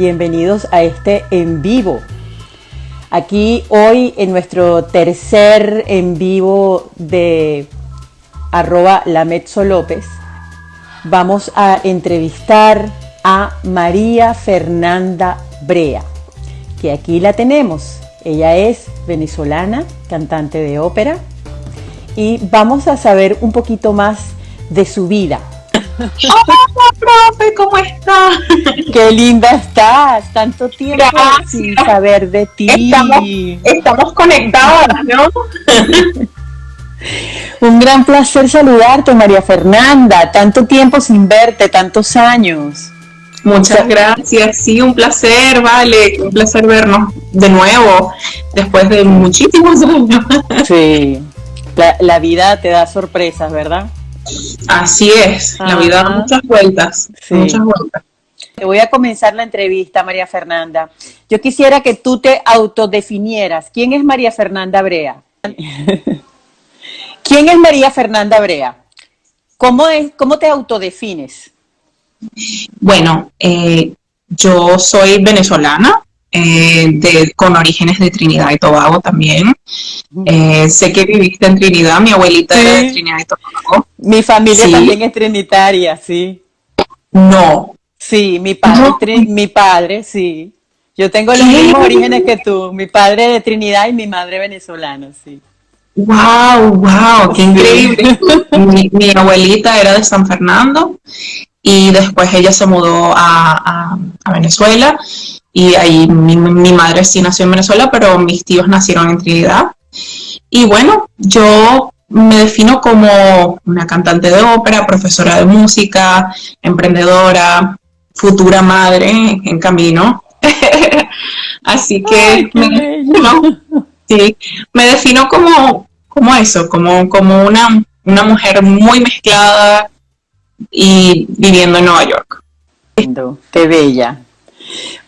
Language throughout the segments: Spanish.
bienvenidos a este en vivo. Aquí hoy en nuestro tercer en vivo de arroba la López vamos a entrevistar a María Fernanda Brea, que aquí la tenemos. Ella es venezolana, cantante de ópera, y vamos a saber un poquito más de su vida. Hola, profe, ¿cómo estás? Qué linda estás, tanto tiempo sin saber de ti. Estamos, estamos conectadas, ¿no? Un gran placer saludarte, María Fernanda. Tanto tiempo sin verte, tantos años. Muchas gracias, sí, un placer, vale, un placer vernos de nuevo después de muchísimos años. Sí, la, vida te da sorpresas, ¿verdad? Así es, la vida da muchas vueltas, muchas vueltas. Te voy a comenzar la entrevista, María Fernanda. Yo quisiera que tú te autodefinieras. ¿Quién es María Fernanda Brea? ¿Quién es María Fernanda Brea? ¿Cómo, es, cómo te autodefines? Bueno, eh, yo soy venezolana, eh, de, con orígenes de Trinidad y Tobago también. Eh, sé que viviste en Trinidad, mi abuelita era de Trinidad y Tobago. Mi familia también es trinitaria, sí. No. Sí, mi padre, mi padre, sí. Yo tengo los mismos orígenes que tú, mi padre de Trinidad y mi madre venezolana, sí. ¡Wow! ¡Wow! ¡Qué increíble! mi, abuelita era de San Fernando y después ella se mudó a, Venezuela y ahí mi, madre sí nació en Venezuela, pero mis tíos nacieron en Trinidad. Y bueno, yo me defino como una cantante de ópera, profesora de música, emprendedora, futura madre en camino. Así que sí, me defino como, como eso, como, como una, una mujer muy mezclada, y viviendo en Nueva York. Qué bella.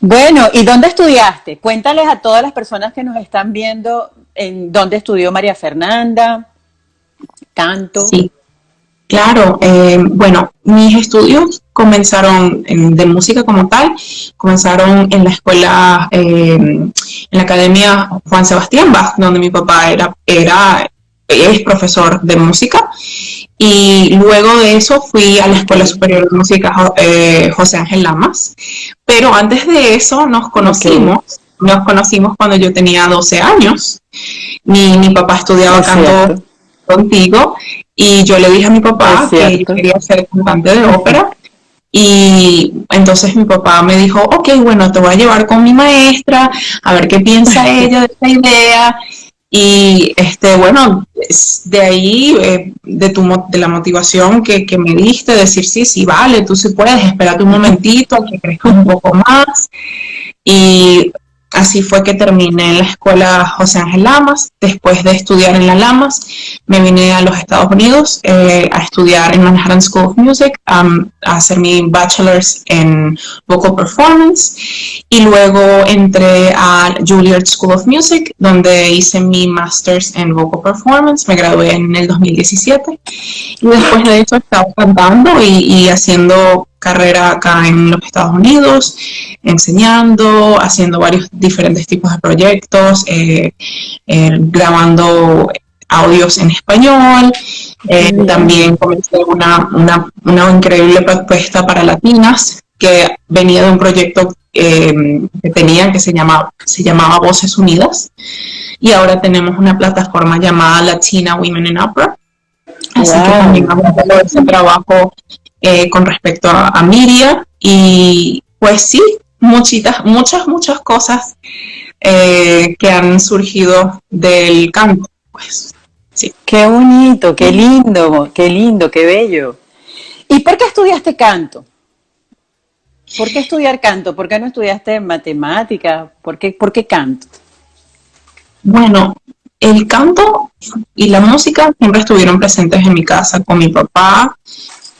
Bueno, ¿y dónde estudiaste? Cuéntales a todas las personas que nos están viendo en dónde estudió María Fernanda, tanto. Sí, claro. Eh, bueno, mis estudios comenzaron de música como tal, comenzaron en la escuela, eh, en la Academia Juan Sebastián Bach, donde mi papá era, era es profesor de música. Y luego de eso fui a la Escuela Superior de Música eh, José Ángel Lamas, pero antes de eso nos conocimos, nos conocimos cuando yo tenía 12 años. Mi, mi papá estudiaba canto contigo y yo le dije a mi papá que yo quería ser cantante de ópera. Y entonces mi papá me dijo, ok, bueno, te voy a llevar con mi maestra, a ver qué piensa ella de esta idea. Y este, bueno, de ahí, eh, de, tu, de la motivación que, que, me diste, decir, sí, sí, vale, tú sí puedes, espérate un momentito, que crezca un poco más. Y Así fue que terminé en la escuela José Ángel Lamas. Después de estudiar en la Lamas, me vine a los Estados Unidos eh, a estudiar en Manhattan School of Music, a hacer mi bachelor's en vocal performance. Y luego entré a Juilliard School of Music, donde hice mi master's en vocal performance. Me gradué en el 2017. Y después de eso estaba cantando y, y haciendo carrera acá en los Estados Unidos, enseñando, haciendo varios diferentes tipos de proyectos, eh, eh, grabando audios en español. Eh, también comencé una, una, increíble propuesta para latinas que venía de un proyecto que tenían que se llamaba, se llamaba Voces Unidas. Y ahora tenemos una plataforma llamada Latina Women in Opera. Así que también vamos a ese trabajo eh, con respecto a, a, Miria y pues sí, muchitas, muchas, muchas cosas eh, que han surgido del canto. Pues sí. Qué bonito, qué lindo, qué lindo, qué bello. ¿Y por qué estudiaste canto? ¿Por qué estudiar canto? ¿Por qué no estudiaste matemática? ¿Por qué, ¿Por qué canto? Bueno, el canto y la música siempre estuvieron presentes en mi casa con mi papá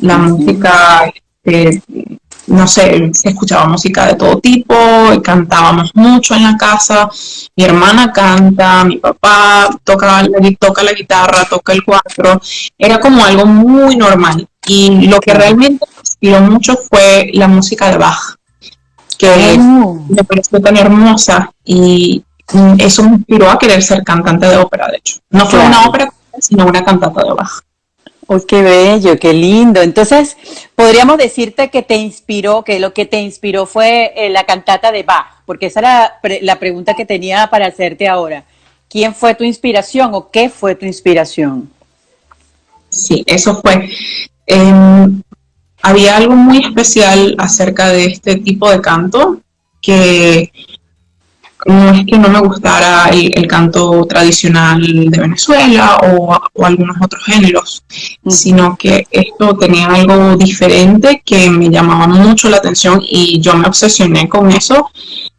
la música, este, no sé, se escuchaba música de todo tipo, cantábamos mucho en la casa, mi hermana canta, mi papá toca, toca la guitarra, toca el cuatro, era como algo muy normal. Y lo que realmente me inspiró mucho fue la música de Bach, que me pareció tan hermosa y eso me inspiró a querer ser cantante de ópera, de hecho. No fue una ópera, sino una cantata de Bach. ¡Oh, qué bello, qué lindo! Entonces, podríamos decirte que te inspiró, que lo que te inspiró fue eh, la cantata de Bach, porque esa era la pregunta que tenía para hacerte ahora. ¿Quién fue tu inspiración o qué fue tu inspiración? Sí, eso fue. Em, había algo muy especial acerca de este tipo de canto que no es que no me gustara el, canto tradicional de Venezuela o, algunos otros géneros, sino que esto tenía algo diferente que me llamaba mucho la atención y yo me obsesioné con eso.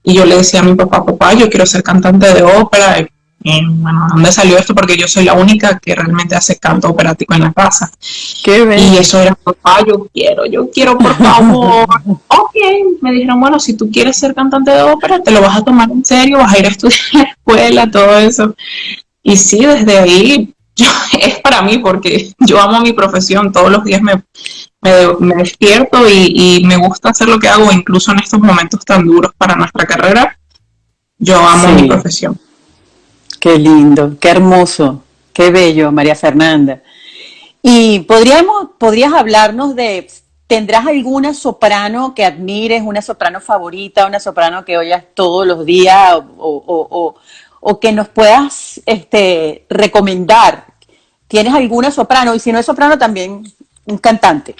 Y yo le decía a mi papá, papá, yo quiero ser cantante de ópera, bueno, ¿dónde salió esto? Porque yo soy la única que realmente hace canto operático en la casa. y eso era, papá, yo quiero, yo quiero, por favor. ok, me dijeron, bueno, si tú quieres ser cantante de ópera, te lo vas a tomar en serio, vas a ir a estudiar en la escuela, todo eso. Y sí, desde ahí es para mí porque yo amo mi profesión, todos los días me, me, despierto y, y, me gusta hacer lo que hago, incluso en estos momentos tan duros para nuestra carrera, yo amo mi profesión. Qué lindo, qué hermoso, qué bello, María Fernanda. Y podríamos, podrías hablarnos de, ¿tendrás alguna soprano que admires, una soprano favorita, una soprano que oyas todos los días o, que nos puedas este, recomendar? ¿Tienes alguna soprano? Y si no es soprano, también un cantante.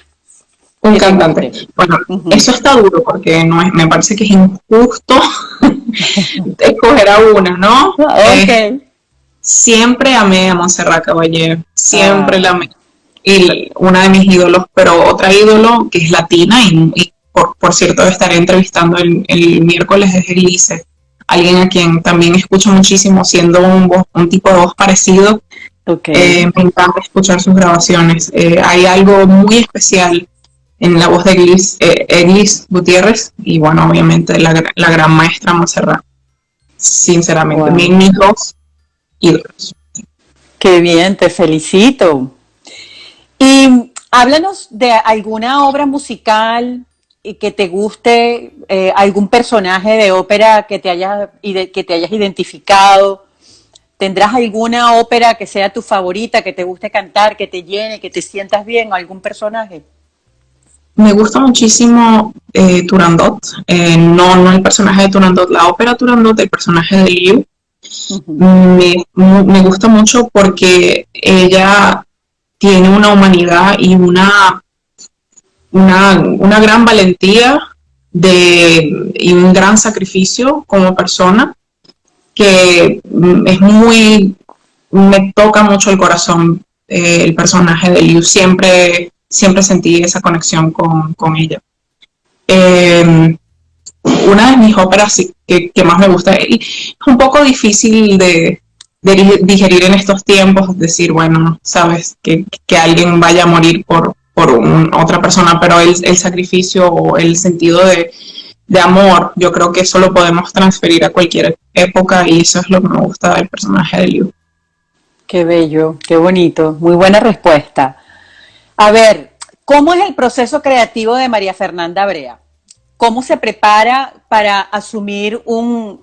Un cantante. Bueno, eso está duro porque no es, me parece que es injusto escoger a una, ¿no? Eh, siempre amé a Montserrat Caballé, siempre la amé. Y una de mis ídolos, pero otra ídolo que es latina y, por, cierto estaré entrevistando el, miércoles es Elise, alguien a quien también escucho muchísimo siendo un, un tipo de voz parecido. Eh, me encanta escuchar sus grabaciones. Eh, hay algo muy especial en la voz de Eglis, eh, Gutiérrez y bueno, obviamente la, gran maestra Monserrat. Sinceramente, mis, dos ídolos. Qué bien, te felicito. Y háblanos de alguna obra musical que te guste, eh, algún personaje de ópera que te, haya, que te hayas identificado. ¿Tendrás alguna ópera que sea tu favorita, que te guste cantar, que te llene, que te sientas bien, algún personaje? Me gusta muchísimo eh, Turandot, eh, no, no el personaje de Turandot, la ópera Turandot, el personaje de Liu. me, gusta mucho porque ella tiene una humanidad y una, una, gran valentía de, y un gran sacrificio como persona que es muy, me toca mucho el corazón eh, el personaje de Liu. Siempre siempre sentí esa conexión con, ella. Em, una de mis óperas que, más me gusta, y es un poco difícil de, digerir en estos tiempos, decir, bueno, sabes, que, alguien vaya a morir por, por otra persona, pero el, el, sacrificio o el sentido de, amor, yo creo que eso lo podemos transferir a cualquier época y eso es lo que me gusta del personaje de Liu. Qué bello, qué bonito, muy buena respuesta. A ver, ¿cómo es el proceso creativo de María Fernanda Brea? ¿Cómo se prepara para asumir un,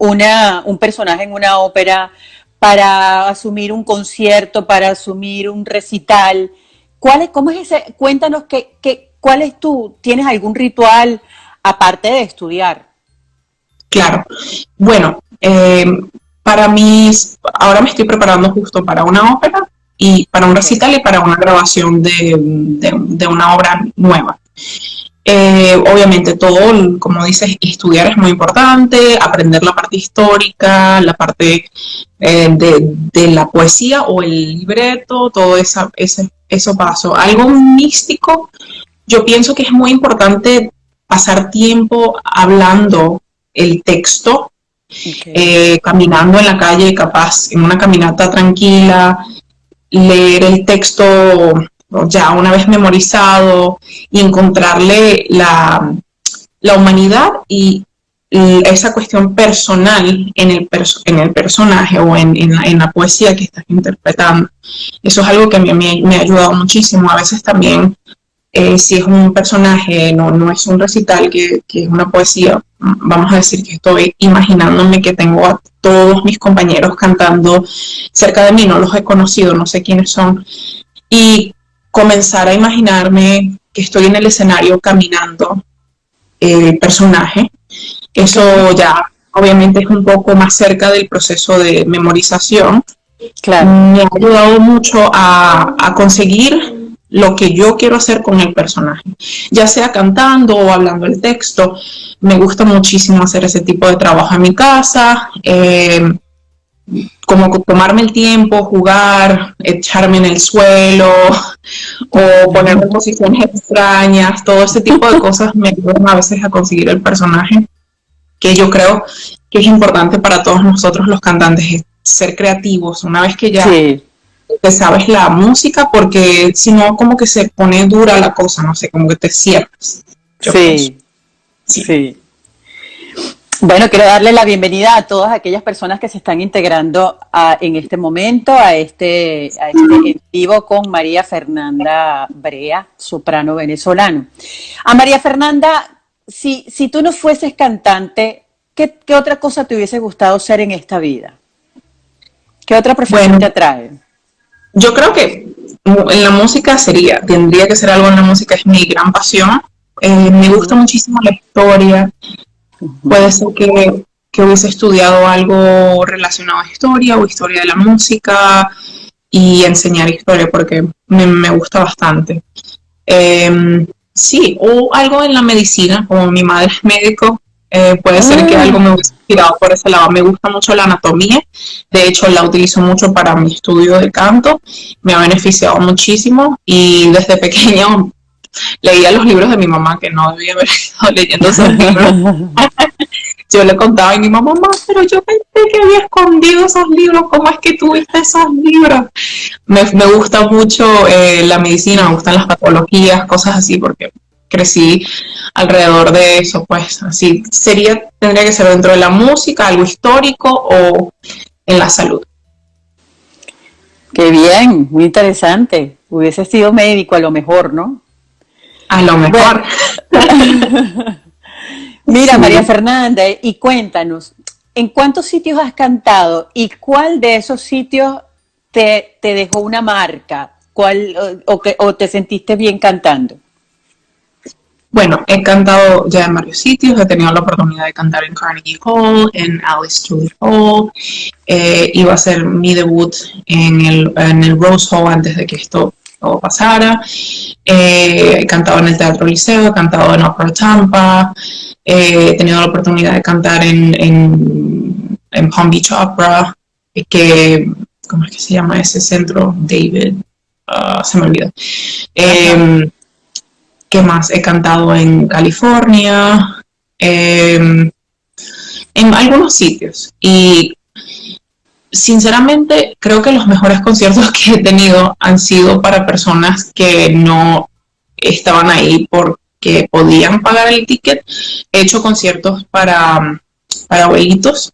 personaje en una ópera, para asumir un concierto, para asumir un recital? ¿Cuál es, ¿Cómo es ese? Cuéntanos qué, qué, cuál es tú, ¿tienes algún ritual aparte de estudiar? Claro. Bueno, eh, para mí, ahora me estoy preparando justo para una ópera y para un recital y para una grabación de, una obra nueva. Eh, obviamente todo, como dices, estudiar es muy importante, aprender la parte histórica, la parte eh, de, la poesía o el libreto, todo esa, ese, eso paso. Algo místico, yo pienso que es muy importante pasar tiempo hablando el texto, eh, caminando en la calle, capaz en una caminata tranquila, leer el texto ya una vez memorizado y encontrarle la, humanidad y, esa cuestión personal en el, en el personaje o en, la, poesía que estás interpretando. Eso es algo que a mí me, ha ayudado muchísimo. A veces también eh, si es un personaje, no, no es un recital, que, que, es una poesía, vamos a decir que estoy imaginándome que tengo a todos mis compañeros cantando cerca de mí, no los he conocido, no sé quiénes son, y comenzar a imaginarme que estoy en el escenario caminando el personaje. Eso ya obviamente es un poco más cerca del proceso de memorización. Claro. Me ha ayudado mucho a, a conseguir lo que yo quiero hacer con el personaje, ya sea cantando o hablando el texto. Me gusta muchísimo hacer ese tipo de trabajo en mi casa, eh, como tomarme el tiempo, jugar, echarme en el suelo o ponerme en posiciones extrañas, todo ese tipo de cosas me ayudan a veces a conseguir el personaje que yo creo que es importante para todos nosotros los cantantes, ser creativos. Una vez que ya te sabes la música porque si no como que se pone dura la cosa, no sé, como que te cierras. Sí, sí, Bueno, quiero darle la bienvenida a todas aquellas personas que se están integrando en este momento a este, a este en vivo con María Fernanda Brea, soprano venezolano. A María Fernanda, si, si tú no fueses cantante, ¿qué, ¿qué, otra cosa te hubiese gustado ser en esta vida? ¿Qué otra profesión te atrae? Yo creo que en la música sería, tendría que ser algo en la música, es mi gran pasión. Eh, me gusta muchísimo la historia. Puede ser que, que, hubiese estudiado algo relacionado a historia o historia de la música y enseñar historia porque me, me gusta bastante. Em, sí, o algo en la medicina, como mi madre es médico, eh, puede ser que algo me hubiese inspirado por ese lado. Me gusta mucho la anatomía, de hecho la utilizo mucho para mi estudio de canto, me ha beneficiado muchísimo y desde pequeño leía los libros de mi mamá, que no debía haber estado leyendo esos libros. yo le contaba a mi mamá, mamá, pero yo pensé que había escondido esos libros, ¿cómo es que tuviste esos libros? Me, gusta mucho eh, la medicina, me gustan las patologías, cosas así, porque crecí alrededor de eso, pues así sería, tendría que ser dentro de la música, algo histórico o en la salud. Qué bien, muy interesante. Hubiese sido médico a lo mejor, ¿no? A lo mejor. Mira, María Fernanda, y cuéntanos, ¿en cuántos sitios has cantado y cuál de esos sitios te, te dejó una marca? ¿Cuál, o, que, ¿O te sentiste bien cantando? Bueno, he cantado ya en varios sitios, he tenido la oportunidad de cantar en Carnegie Hall, en Alice Tully Hall, eh, iba a ser mi debut en el, en el Rose Hall antes de que esto todo pasara, eh, he cantado en el Teatro Liceo, he cantado en Opera Tampa, eh, he tenido la oportunidad de cantar en, en, en Palm Beach Opera, que, ¿cómo es que se llama ese centro? David, uh, se me olvidó. ¿Qué más? He cantado en California, em, en algunos sitios. Y sinceramente creo que los mejores conciertos que he tenido han sido para personas que no estaban ahí porque podían pagar el ticket. He hecho conciertos para, para abuelitos.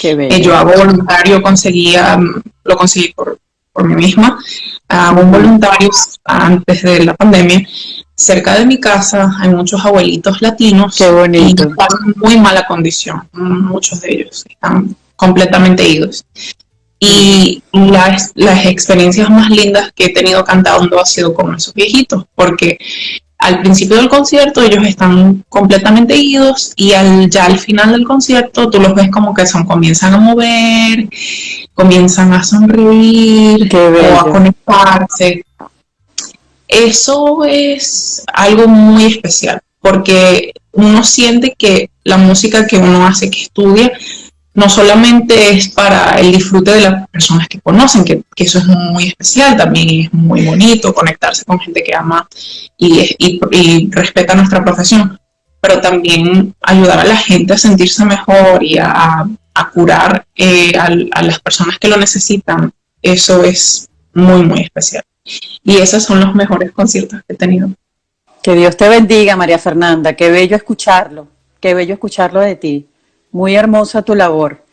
Qué yo hago voluntario, conseguía, lo conseguí por, por mí misma. Hago voluntarios antes de la pandemia cerca de mi casa hay muchos abuelitos latinos Qué bonito. y están en muy mala condición, muchos de ellos están completamente idos. Y las, las experiencias más lindas que he tenido cantando ha sido con esos viejitos, porque al principio del concierto ellos están completamente idos y al, ya al final del concierto tú los ves como que son, comienzan a mover, comienzan a sonreír o a conectarse eso es algo muy especial, porque uno siente que la música que uno hace, que estudia, no solamente es para el disfrute de las personas que conocen, que, eso es muy especial, también es muy bonito conectarse con gente que ama y, respeta nuestra profesión, pero también ayudar a la gente a sentirse mejor y a, curar eh, a las personas que lo necesitan, eso es muy, muy especial. Y esos son los mejores conciertos que he tenido. Que Dios te bendiga, María Fernanda. Qué bello escucharlo. Qué bello escucharlo de ti. Muy hermosa tu labor.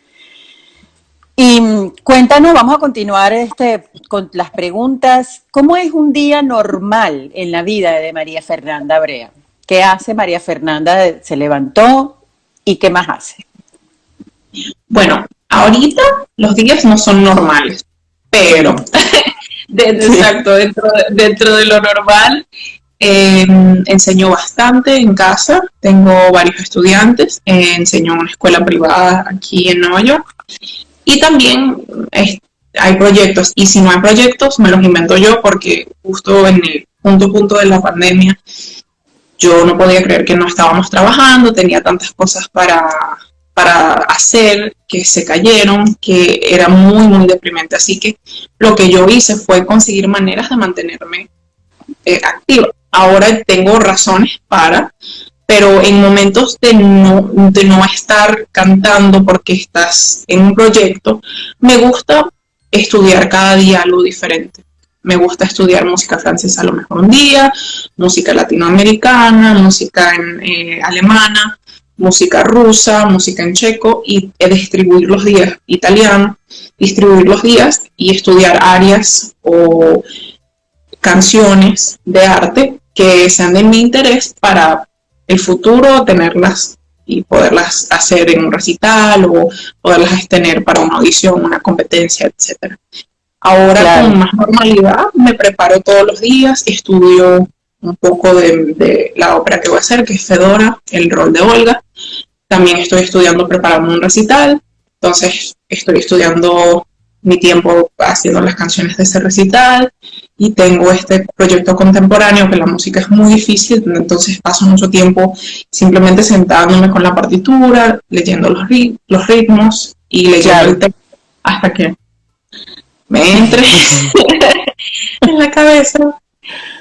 Y mm, cuéntanos, vamos a continuar este, con las preguntas. ¿Cómo es un día normal en la vida de María Fernanda Brea? ¿Qué hace María Fernanda? ¿Se levantó y qué más hace? Bueno, ahorita los días no son normales, pero exacto, dentro, de lo normal, em, enseño bastante en casa, tengo varios estudiantes, enseño en una escuela privada aquí en Nueva York. Y también hay proyectos. Y si no hay proyectos me los invento yo porque justo en el punto punto de la pandemia yo no podía creer que no estábamos trabajando, tenía tantas cosas para, para hacer que se cayeron, que era muy, muy deprimente. Así que lo que yo hice fue conseguir maneras de mantenerme eh, activa. Ahora tengo razones para, pero en momentos de no, de no estar cantando porque estás en un proyecto, me gusta estudiar cada día algo diferente. Me gusta estudiar música francesa a lo mejor un día, música latinoamericana, música en, eh, alemana, música rusa, música en checo y distribuir los días italiano, distribuir los días y estudiar áreas o canciones de arte que sean de mi interés para el futuro tenerlas y poderlas hacer en un recital o poderlas tener para una audición, una competencia, etc. Ahora con más normalidad me preparo todos los días, estudio un poco de, la ópera que voy a hacer, que es Fedora, el rol de Olga. También estoy estudiando, preparando un recital, entonces estoy estudiando mi tiempo haciendo las canciones de ese recital. Y tengo este proyecto contemporáneo que la música es muy difícil, entonces paso mucho tiempo simplemente sentándome con la partitura, leyendo los, los ritmos y leyendo el texto hasta que me entre en la cabeza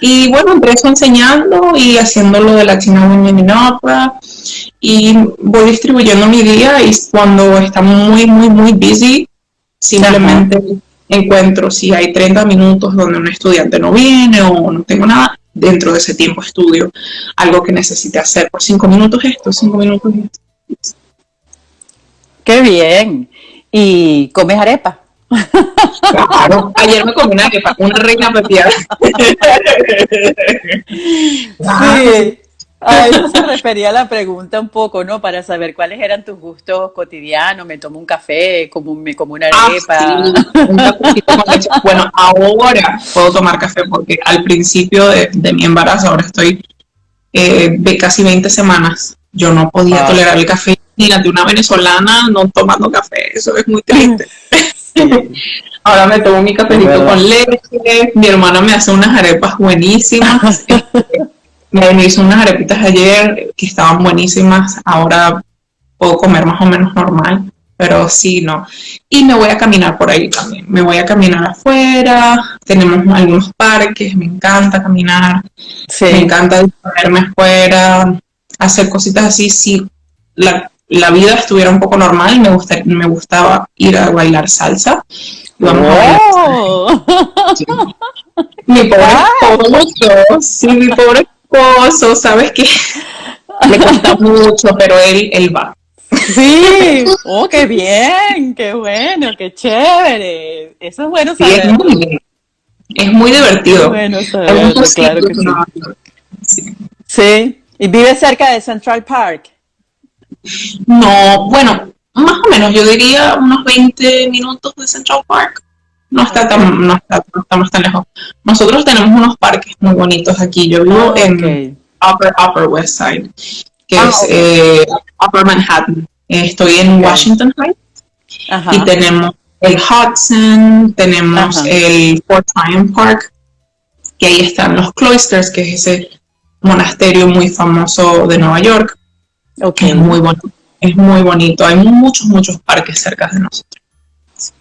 y bueno, empiezo enseñando y haciendo lo de la China Women in Opera y voy distribuyendo mi día y cuando está muy, muy, muy busy, simplemente encuentro si hay 30 minutos donde un estudiante no viene o no tengo nada, dentro de ese tiempo estudio algo que necesite hacer por 5 minutos esto, 5 minutos esto. ¡Qué bien! ¿Y comes arepa? Claro, ayer me comí una arepa, una reina pepiada. Sí, a eso se refería la pregunta un poco, ¿no? Para saber cuáles eran tus gustos cotidianos. Me tomo un café, como, me como una ah, arepa. bueno, ahora puedo tomar café porque al principio de, mi embarazo, ahora estoy eh, de casi 20 semanas, yo no podía tolerar el café. De una venezolana no tomando café, eso es muy triste. Ahora me tomo mi cafecito con leche, mi hermana me hace unas arepas buenísimas. me hizo unas arepitas ayer que estaban buenísimas, ahora puedo comer más o menos normal, pero sí, no. Y me voy a caminar por ahí también, me voy a caminar afuera, tenemos algunos parques, me encanta caminar, me encanta disponerme afuera, hacer cositas así, sí, la, la vida estuviera un poco normal, me, me gustaba ir a bailar salsa. Vamos oh. Mi pobre esposo, sí, mi pobre esposo, ¿sabes qué? Le cuesta mucho, pero él, él va. Sí, oh, qué bien, qué bueno, qué chévere. Eso es bueno saber. es, muy, es muy divertido. bueno claro que sí. sí. ¿Y vive cerca de Central Park? No, bueno, más o menos, yo diría unos 20 minutos de Central Park. No está tan, no, está, no estamos tan lejos. Nosotros tenemos unos parques muy bonitos aquí. Yo vivo ah, en Upper, Upper West Side, que ah, es eh, Upper Manhattan. estoy en Washington Heights y tenemos el Hudson, tenemos el Fort Tryon Park, que ahí están los Cloisters, que es ese monasterio muy famoso de Nueva York. Okay. Es muy bonito. Es muy bonito. Hay muchos, muchos parques cerca de nosotros.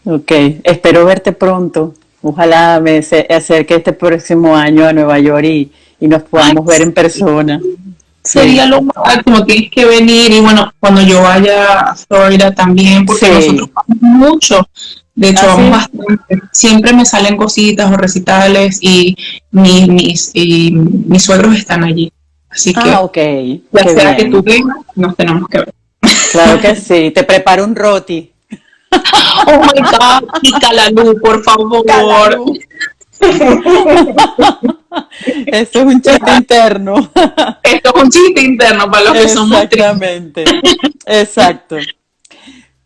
Ok, espero verte pronto. Ojalá me acerque este próximo año a Nueva York y, nos podamos ver en persona. Sería lo máximo, tienes que venir y bueno, cuando yo vaya a Florida también, porque nosotros vamos mucho, de hecho ¿Ah, vamos bastante, siempre me salen cositas o recitales y mis, mis, y mis suegros están allí. Así que, ah, okay. ya sea que tú vengas, nos tenemos que ver. Claro que sí, te preparo un roti. oh my God, pica la luz, por favor. Eso es un chiste interno. Esto es un chiste interno para los que somos Exactamente. Exacto.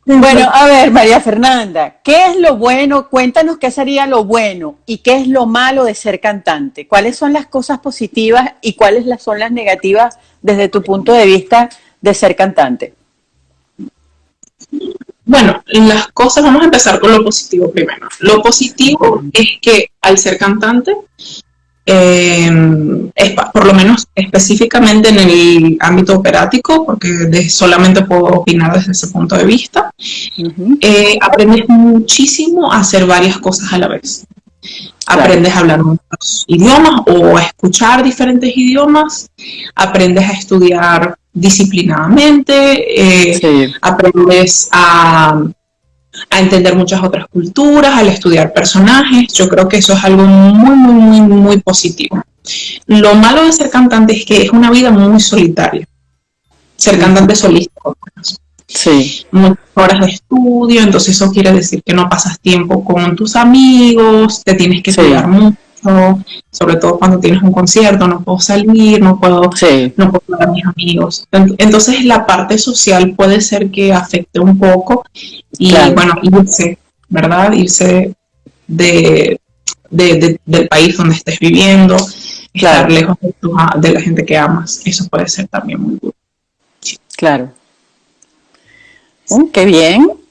Bueno, a ver, María Fernanda, ¿qué es lo bueno? Cuéntanos qué sería lo bueno y qué es lo malo de ser cantante. ¿Cuáles son las cosas positivas y cuáles son las negativas desde tu punto de vista de ser cantante? Bueno, las cosas, vamos a empezar con lo positivo primero. Lo positivo es que al ser cantante, eh, por lo menos específicamente en el ámbito operático, porque solamente puedo opinar desde ese punto de vista, eh, aprendes muchísimo a hacer varias cosas a la vez. Aprendes a hablar muchos idiomas o a escuchar diferentes idiomas, aprendes a estudiar disciplinadamente, eh, aprendes a, a, entender muchas otras culturas, al estudiar personajes. Yo creo que eso es algo muy, muy, muy, muy positivo. Lo malo de ser cantante es que es una vida muy solitaria. Ser cantante solista. Sí. Muchas horas de estudio, entonces eso quiere decir que no pasas tiempo con tus amigos, te tienes que cuidar mucho sobre todo cuando tienes un concierto, no puedo salir, no puedo, no puedo ver a mis amigos. Entonces la parte social puede ser que afecte un poco y bueno, irse, ¿verdad? Irse de, del país donde estés viviendo, estar lejos de, la gente que amas, eso puede ser también muy duro. Claro. Mm, qué bien.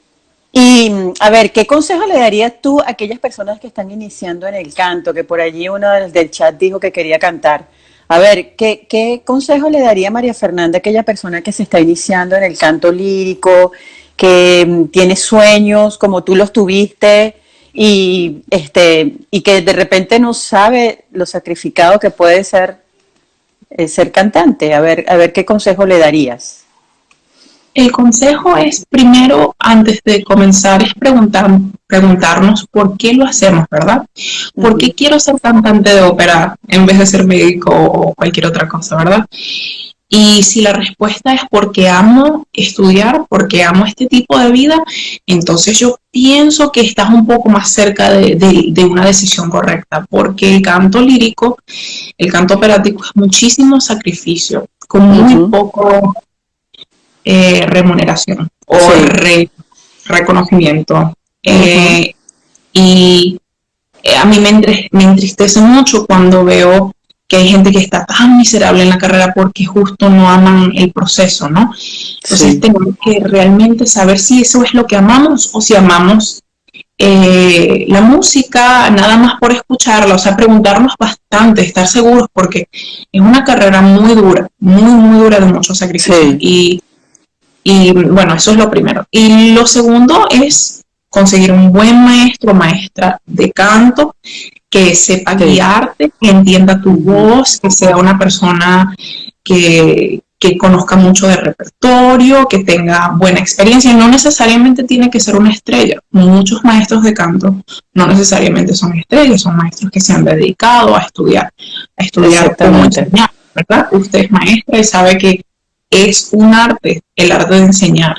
A ver, ¿qué consejo le darías tú a aquellas personas que están iniciando en el canto? Que por allí uno del chat dijo que quería cantar. A ver, ¿qué, ¿qué, consejo le daría María Fernanda a aquella persona que se está iniciando en el canto lírico, que mm, tiene sueños como tú los tuviste y, este, y que de repente no sabe lo sacrificado que puede ser eh, ser cantante? A ver, a ver, ¿qué consejo le darías? El consejo es primero, antes de comenzar, es preguntar, preguntarnos por qué lo hacemos, ¿verdad? ¿Por qué quiero ser cantante de ópera en vez de ser médico o cualquier otra cosa, ¿verdad? Y si la respuesta es porque amo estudiar, porque amo este tipo de vida, entonces yo pienso que estás un poco más cerca de, una decisión correcta, porque el canto lírico, el canto operático es muchísimo sacrificio, con muy poco eh, remuneración o reconocimiento. Eh, y eh, a mí me, me entristece mucho cuando veo que hay gente que está tan miserable en la carrera porque justo no aman el proceso, ¿no? Entonces tenemos que realmente saber si eso es lo que amamos o si amamos la música nada más por escucharla, o sea, preguntarnos bastante, estar seguros porque es una carrera muy dura, muy, muy dura de mucho sacrificio. Y y bueno, eso es lo primero. Y lo segundo es conseguir un buen maestro o maestra de canto que sepa guiarte, que entienda tu voz, que sea una persona que, que conozca mucho de repertorio, que tenga buena experiencia. No necesariamente tiene que ser una estrella. Muchos maestros de canto no necesariamente son estrellas, son maestros que se han dedicado a estudiar, a estudiar cómo enseñar, ¿verdad? Usted es maestra y sabe que es un arte, el arte de enseñar.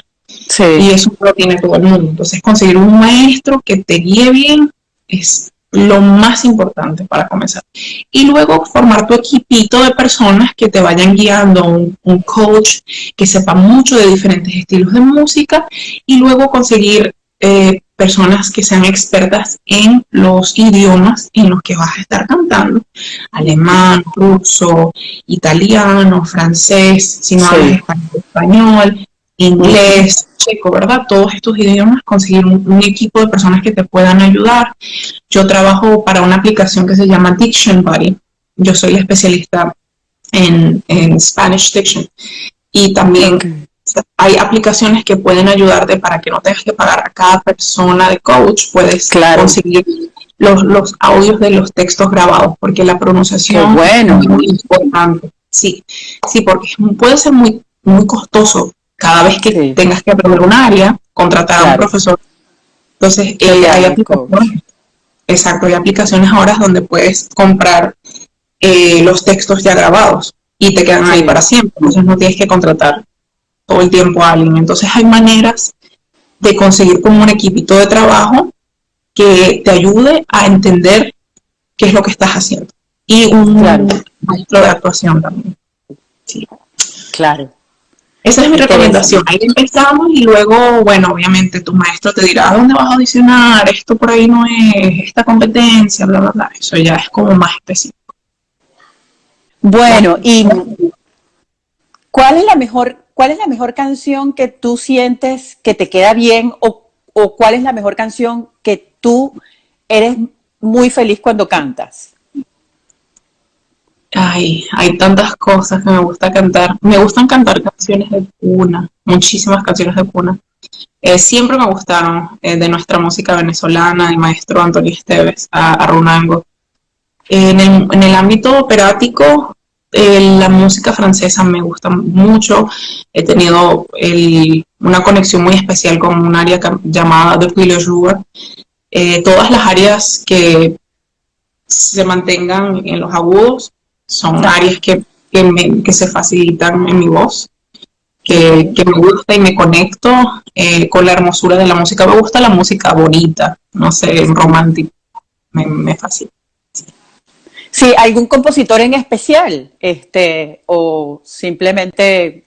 Y eso lo tiene todo el mundo. Entonces, conseguir un maestro que te guíe bien es lo más importante para comenzar. Y luego formar tu equipito de personas que te vayan guiando, un, coach que sepa mucho de diferentes estilos de música y luego conseguir eh, personas que sean expertas en los idiomas en los que vas a estar cantando, alemán, ruso, italiano, francés, si no hablas español, inglés, checo, ¿verdad? Todos estos idiomas, conseguir un, equipo de personas que te puedan ayudar. Yo trabajo para una aplicación que se llama Diction Buddy. Yo soy especialista en, en Spanish Diction. Y también hay aplicaciones que pueden ayudarte para que no tengas que pagar a cada persona de coach, puedes conseguir los, los, audios de los textos grabados, porque la pronunciación bueno. es muy importante. Sí, sí, porque puede ser muy, muy costoso cada vez que tengas que aprender un área, contratar a un profesor. Entonces, eh, hay aplicaciones, exacto, hay aplicaciones ahora donde puedes comprar eh, los textos ya grabados y te quedan ahí para siempre. Entonces no tienes que contratar todo el tiempo a alguien. Entonces hay maneras de conseguir como un equipito de trabajo que te ayude a entender qué es lo que estás haciendo. Y un maestro de actuación también. Sí. Claro. Esa es mi recomendación. Ahí empezamos y luego, bueno, obviamente tu maestro te dirá, ¿a dónde vas a audicionar? Esto por ahí no es, esta competencia, bla, bla, bla. Eso ya es como más específico. Bueno, y ¿cuál es la mejor, cuál es la mejor canción que tú sientes que te queda bien o, cuál es la mejor canción que tú eres muy feliz cuando cantas? Ay, hay tantas cosas que me gusta cantar. Me gustan cantar canciones de cuna, muchísimas canciones de cuna. Eh, siempre me gustaron eh, de nuestra música venezolana, el maestro Antonio Esteves, a, Runango. En el, ámbito operático, eh, la música francesa me gusta mucho. He tenido una conexión muy especial con un área llamada Depuis le jour. todas las áreas que se mantengan en los agudos son áreas que, que, se facilitan en mi voz, que, me gusta y me conecto eh, con la hermosura de la música. Me gusta la música bonita, no sé, romántica, me, me fascina. Sí, ¿algún compositor en especial? Este, o simplemente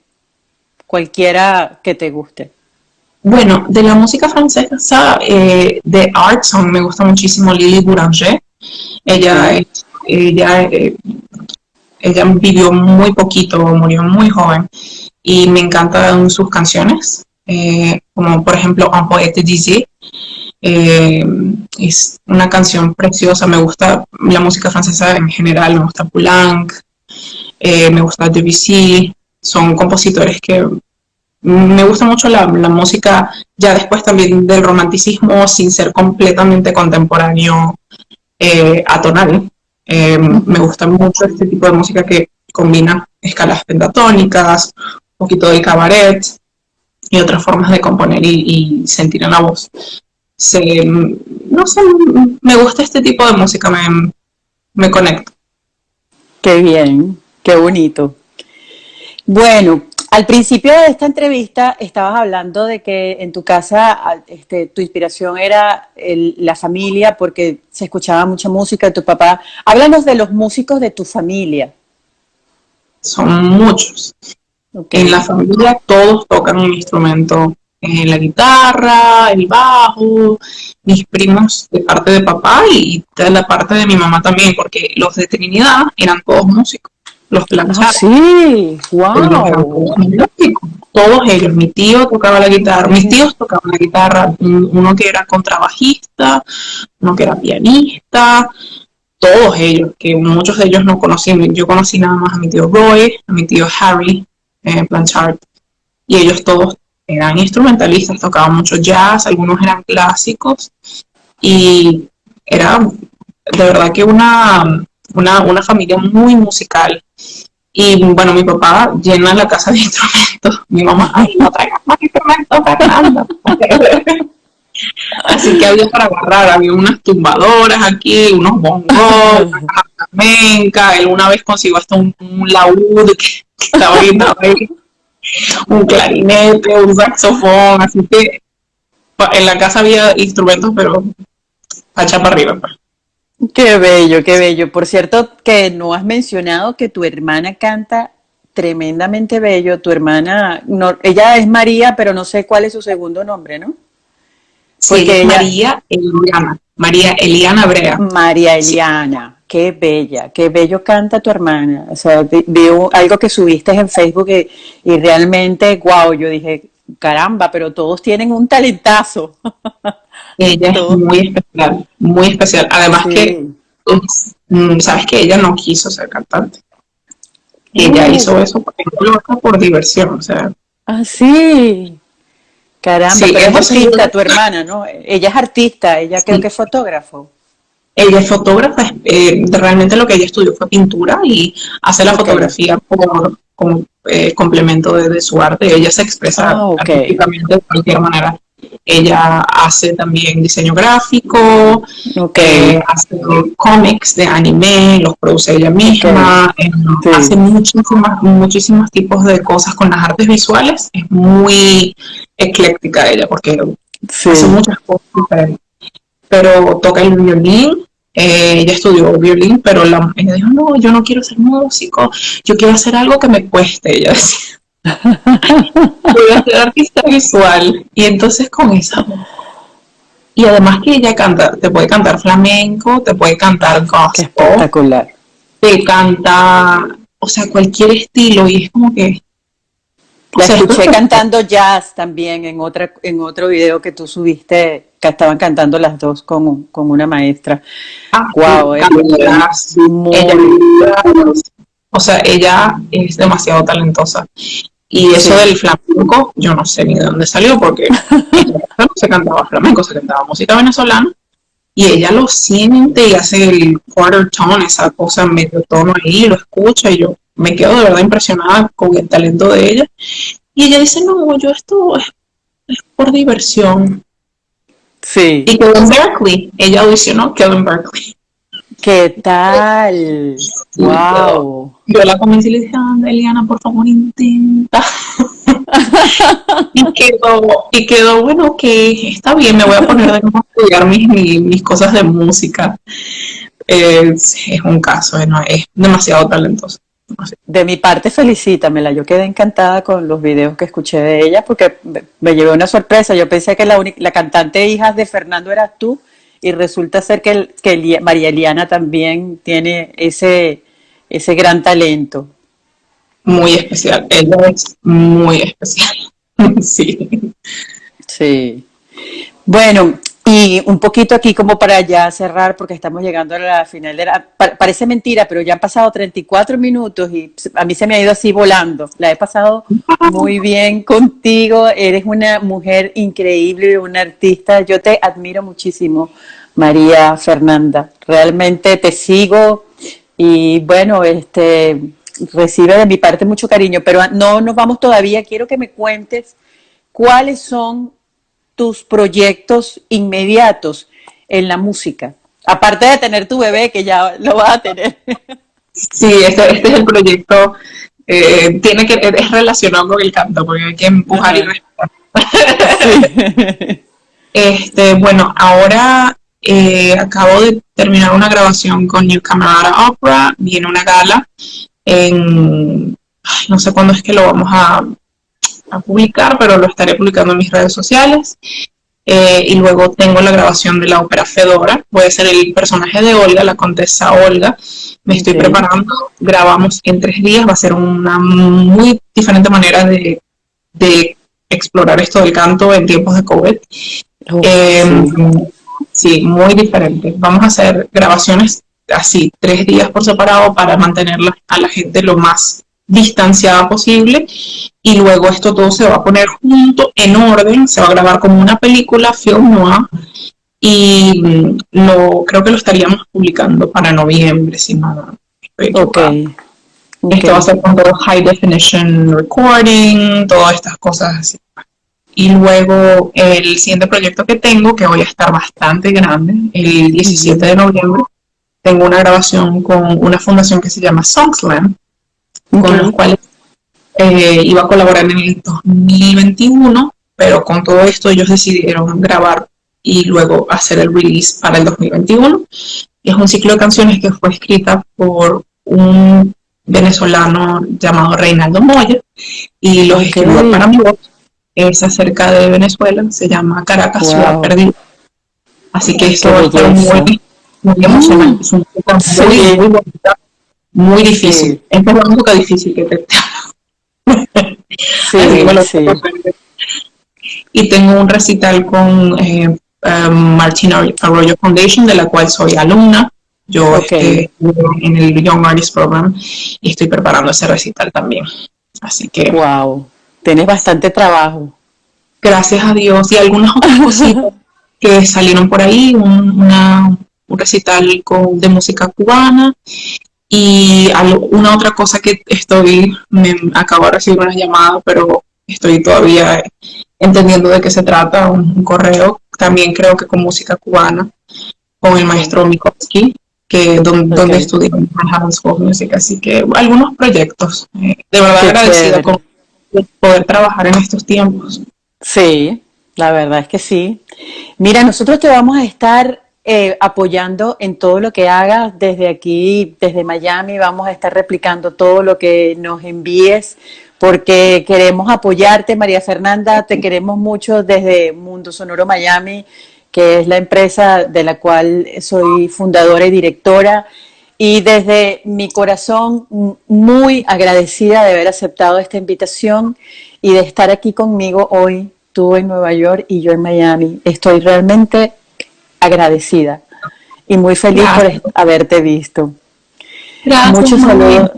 cualquiera que te guste. Bueno, de la música francesa, eh, de Art Song, me gusta muchísimo Lily Boulanger. Ella ella, eh, ella vivió muy poquito, murió muy joven y me encantan sus canciones, eh, como por ejemplo Un poète d'ici. Eh, es una canción preciosa, me gusta la música francesa en general, me gusta Poulenc, me gusta Debussy, son compositores que me gusta mucho la, música ya después también del romanticismo sin ser completamente contemporáneo atonal. Em, me gusta mucho este tipo de música que combina escalas pentatónicas, un poquito de cabaret y otras formas de componer y, sentir en la voz. No sé, me gusta este tipo de música, me, me conecta. Qué bien, qué bonito. Bueno, al principio de esta entrevista estabas hablando de que en tu casa este, tu inspiración era la familia porque se escuchaba mucha música de tu papá. Háblanos de los músicos de tu familia. Son muchos. En la familia todos tocan un instrumento. Eh, la guitarra, el bajo, mis primos de parte de papá y de la parte de mi mamá también, porque los de Trinidad eran todos músicos los planchados. sí, wow. Todos ellos, mi tío tocaba la guitarra, mis tíos tocaban la guitarra, uno que era contrabajista, uno que era pianista, todos ellos, que muchos de ellos no conocí, yo conocí nada más a mi tío Roy, a mi tío Harry eh, Blanchard, y ellos todos eran instrumentalistas, tocaban mucho jazz, algunos eran clásicos, y era de verdad que una, una, una familia muy musical. Y bueno, mi papá llena la casa de instrumentos. Mi mamá, ay, no traigas más instrumentos, Fernanda. Así que había para agarrar, había unas tumbadoras aquí, unos bongos, una flamenca, él una vez consiguió hasta un, laúd que, estaba ahí, un clarinete, un saxofón, así que en la casa había instrumentos, pero pacha para arriba. Pues. Qué bello, qué bello. Por cierto, que no has mencionado que tu hermana canta tremendamente bello. Tu hermana, no, ella es María, pero no sé cuál es su segundo nombre, ¿no? Sí, María Eliana. María Eliana Brea. María Eliana. Qué bella, qué bello canta tu hermana. O sea, veo algo que subiste en Facebook y, y realmente, wow, yo dije, caramba, pero todos tienen un talentazo. Ella es muy especial, muy especial. Además que, mm, sabes que ella no quiso ser cantante. Ella hizo eso por diversión, o sea. Ah, sí. Caramba, pero es artista tu hermana, ¿no? Ella es artista, ella creo que es fotógrafo. Ella es fotógrafa, eh, realmente lo que ella estudió fue pintura y hace la fotografía como, como eh, complemento de, su arte. Ella se expresa ah, artísticamente de cualquier manera. Ella hace también diseño gráfico, eh, hace cómics de anime, los produce ella misma, hace muchísimas, muchísimos tipos de cosas con las artes visuales. Es muy ecléctica ella porque hace muchas cosas diferentes. Pero toca el violín, eh, ella estudió violín, pero la, ella dijo, no, yo no quiero ser músico, yo quiero hacer algo que me cueste, ella decía. Voy a ser artista visual. Y entonces con esa y además que ella canta, te puede cantar flamenco, te puede cantar gospel. espectacular. Te canta, o sea, cualquier estilo y es como que... La escuché cantando jazz también en, otra, en otro video que tú subiste, que estaban cantando las dos con, con una maestra. wow, ah, o sea, ella es demasiado talentosa. Y eso del flamenco, yo no sé ni de dónde salió, porque no se cantaba flamenco, se cantaba música venezolana, y ella lo siente y hace el quarter tone, esa cosa en medio tono ahí, lo escucha, y yo me quedo de verdad impresionada con el talento de ella. Y ella dice, no, yo esto es, por diversión. Sí. Y quedó en Berkeley, ella audicionó, quedó en Berkeley. ¿Qué tal? wow. Yo la convencí y le dije, anda, Eliana, por favor, intenta. y, quedó, y quedó, bueno, que está bien, me voy a poner de nuevo a estudiar mis, mis, cosas de música. es un caso, no, es demasiado talentoso. De mi parte, felicítamela. Yo quedé encantada con los videos que escuché de ella porque me llevé una sorpresa. Yo pensé que la, la cantante hija de Fernando eras tú y resulta ser que, que María Eliana también tiene ese, ese gran talento. Muy especial, ella es muy especial, sí. Sí. Bueno, y un poquito aquí como para ya cerrar, porque estamos llegando a la final de la... Parece mentira, pero ya han pasado 34 minutos y a mí se me ha ido así volando. La he pasado muy bien contigo, eres una mujer increíble, una artista. Yo te admiro muchísimo, María Fernanda. Realmente te sigo y bueno, este recibe de mi parte mucho cariño, pero no nos vamos todavía. Quiero que me cuentes cuáles son tus proyectos inmediatos en la música? Aparte de tener tu bebé, que ya lo vas a tener. Sí, este, este es el proyecto. Eh, tiene que es relacionado con el canto, porque hay que empujar y respetar. este, bueno, ahora eh, acabo de terminar una grabación con New Camarada Opera, viene una gala en, no sé cuándo es que lo vamos a, a publicar, pero lo estaré publicando en mis redes sociales. Eh, y luego tengo la grabación de la ópera Fedora. Voy a ser el personaje de Olga, la contesa Olga. Me estoy preparando. Grabamos en tres días. Va a ser una muy diferente manera de, de explorar esto del canto en tiempos de COVID. Em, sí, muy diferente. Vamos a hacer grabaciones así, tres días por separado para mantenerla a la gente lo más distanciada posible y luego esto todo se va a poner junto en orden, se va a grabar como una película film noir y mm, lo, creo que lo estaríamos publicando para noviembre, si no okay. Esto va a ser con todo high definition recording, todas estas cosas así. Y luego el siguiente proyecto que tengo, que voy a estar bastante grande, el 17 de noviembre, tengo una grabación con una fundación que se llama Songslam, con los cuales eh, iba a colaborar en el 2021, pero con todo esto ellos decidieron grabar y luego hacer el release para el 2021. Es un ciclo de canciones que fue escrita por un venezolano llamado Reinaldo Moya y los escribió para mi voz. Es acerca de Venezuela, se llama Caracas, Ciudad Perdida. Así que esto fue muy, muy emocionante. Es un muy, muy bonita muy difícil. Es la única difícil que te sí, Y tengo un recital con eh, um, Martina Arroyo Foundation, de la cual soy alumna. Yo estoy en el Young Artist Program y estoy preparando ese recital también. Así que... ¡Wow! Tienes bastante trabajo. Gracias a Dios. Y algunas otras cositas que salieron por ahí. Un, una, un recital con, de música cubana y una otra cosa que estoy, me acabo de recibir una llamada, pero estoy todavía entendiendo de qué se trata, un, correo, también creo que con música cubana, con el maestro Mikovsky, que donde, donde estudié en School Music, así que algunos proyectos. Eh, de verdad agradecida con poder trabajar en estos tiempos. Sí, La verdad es que sí. Mira, nosotros te vamos a estar eh, apoyando en todo lo que hagas desde aquí, desde Miami. Vamos a estar replicando todo lo que nos envíes porque queremos apoyarte, María Fernanda. Te queremos mucho desde Mundo Sonoro Miami, que es la empresa de la cual soy fundadora y directora. Y desde mi corazón, muy agradecida de haber aceptado esta invitación y de estar aquí conmigo hoy, tú en Nueva York y yo en Miami. Estoy realmente agradecida y muy feliz por haberte visto. Gracias, muchos saludos,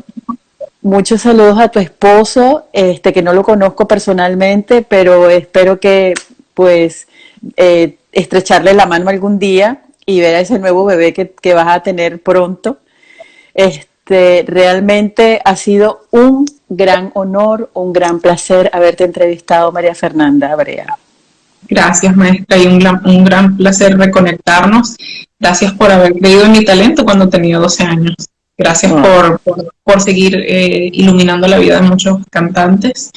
muchos saludos a tu esposo, este que no lo conozco personalmente, pero espero que pues eh, estrecharle la mano algún día y ver a ese nuevo bebé que, que vas a tener pronto. Este, realmente ha sido un gran honor, un gran placer haberte entrevistado, María Fernanda Abrea. Gracias, maestra, y un, un gran placer reconectarnos. Gracias por haber creído en mi talento cuando tenía 12 años. Gracias por, por, seguir eh, iluminando la vida de muchos cantantes,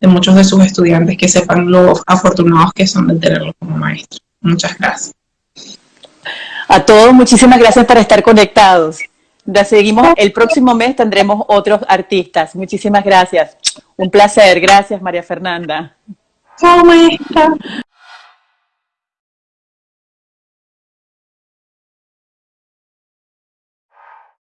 de muchos de sus estudiantes, que sepan lo afortunados que son de tenerlo como maestro. Muchas gracias. A todos, muchísimas gracias por estar conectados. Ya seguimos, el próximo mes tendremos otros artistas. Muchísimas gracias. Un placer. Gracias, María Fernanda. Chao, maestra.